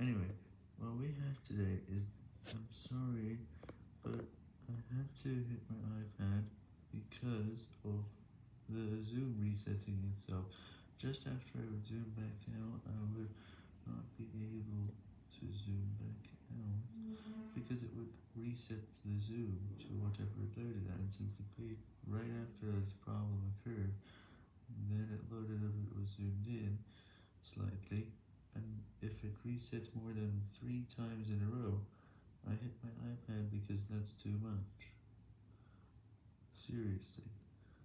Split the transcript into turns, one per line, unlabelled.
Anyway, what we have today is, I'm sorry, but I had to hit my iPad because of the Zoom resetting itself. Just after I would zoom back out, I would not be able to zoom back out, because it would reset the zoom to whatever it loaded at, and since the page right after this problem occurred, then it loaded up it was zoomed in slightly, resets more than 3 times in a row, I hit my iPad because that's too much. Seriously.